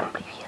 siempre.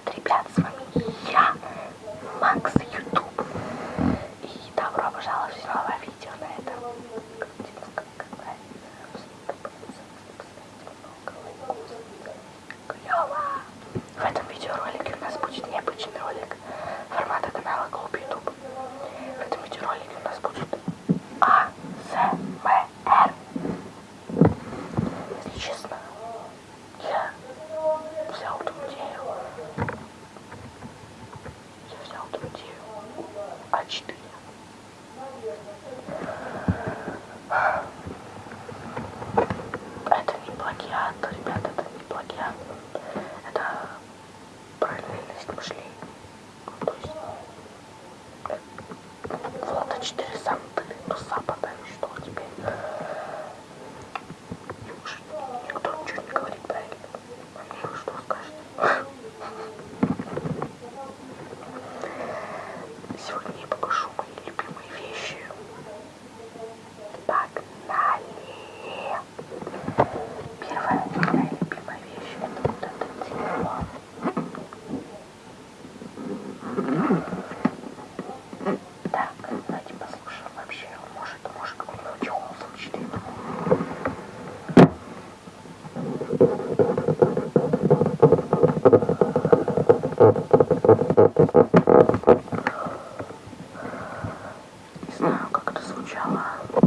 прошли. 了。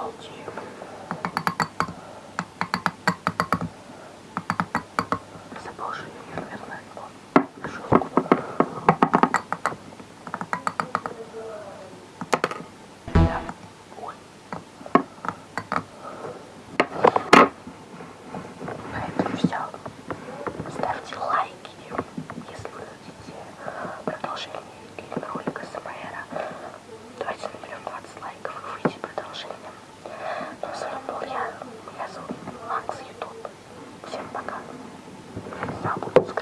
apology. サボつ